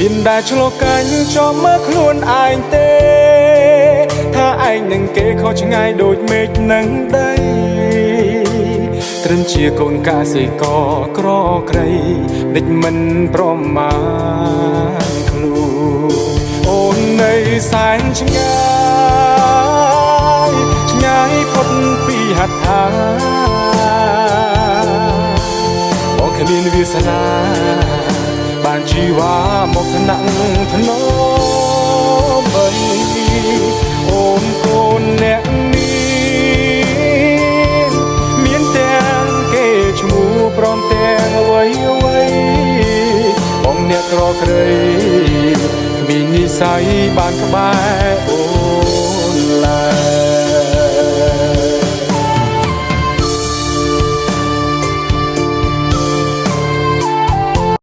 មានដែលឆ្លោះកាញ់ចំមើលខ្លួនឯងទេ ថាឯងនឹងគេខុសឆ្ងាយដូចមេឃនឹងដីត្រឹមជាកូនកសិករក្រក្រៃដេចមិនប្រមាណខ្លួនអូននៅសែនឆ្ងាយឆ្ងាយផុតពីហត្ថាបងគ្មានវាសនាបាន កក្រក្រៃគ្មាននិស័យបានក្បែរអូ